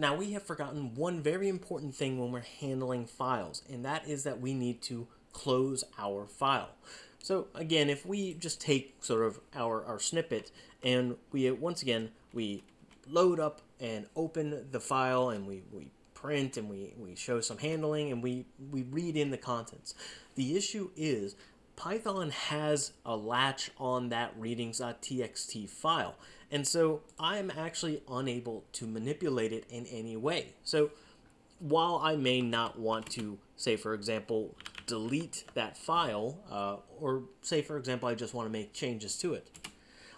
Now we have forgotten one very important thing when we're handling files, and that is that we need to close our file. So again, if we just take sort of our, our snippet and we, once again, we load up and open the file and we, we print and we, we show some handling and we, we read in the contents. The issue is Python has a latch on that readings.txt file. And so I'm actually unable to manipulate it in any way. So while I may not want to, say for example, delete that file, uh, or say for example I just want to make changes to it,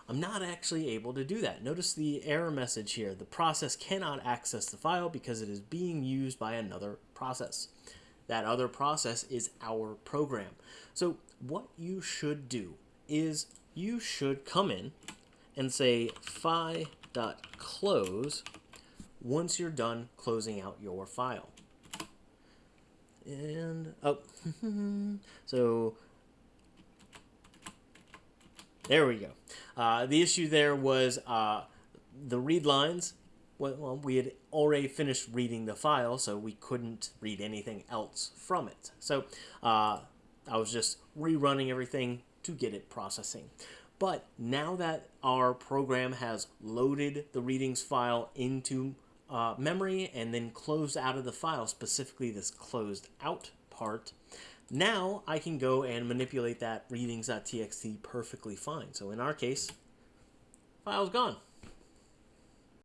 I'm not actually able to do that. Notice the error message here. The process cannot access the file because it is being used by another process. That other process is our program. So what you should do is you should come in and say fi.close once you're done closing out your file. And, oh, so there we go. Uh, the issue there was uh, the read lines. Well, we had already finished reading the file, so we couldn't read anything else from it. So uh, I was just rerunning everything to get it processing. But now that our program has loaded the readings file into uh, memory and then closed out of the file, specifically this closed out part, now I can go and manipulate that readings.txt perfectly fine. So in our case, file's gone.